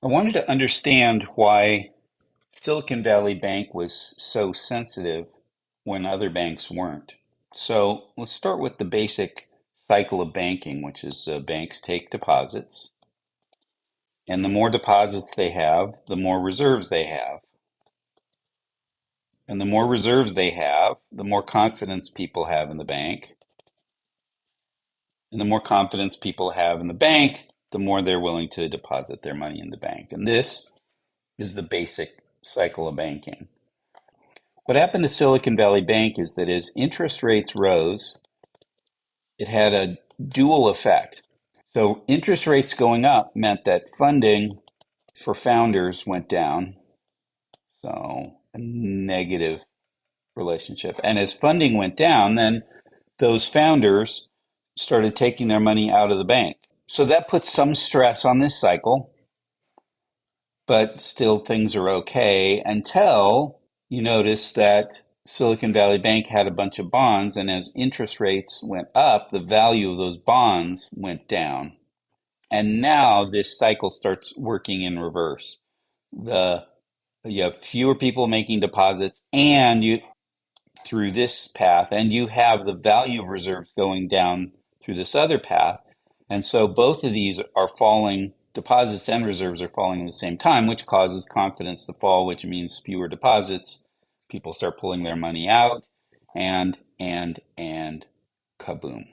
I wanted to understand why Silicon Valley Bank was so sensitive when other banks weren't. So let's start with the basic cycle of banking, which is uh, banks take deposits, and the more deposits they have, the more reserves they have. And the more reserves they have, the more confidence people have in the bank. And the more confidence people have in the bank, the more they're willing to deposit their money in the bank. And this is the basic cycle of banking. What happened to Silicon Valley Bank is that as interest rates rose, it had a dual effect. So interest rates going up meant that funding for founders went down. So a negative relationship. And as funding went down, then those founders started taking their money out of the bank. So that puts some stress on this cycle, but still things are okay until you notice that Silicon Valley Bank had a bunch of bonds, and as interest rates went up, the value of those bonds went down. And now this cycle starts working in reverse. The you have fewer people making deposits and you through this path and you have the value of reserves going down through this other path and so both of these are falling deposits and reserves are falling at the same time which causes confidence to fall which means fewer deposits people start pulling their money out and and and kaboom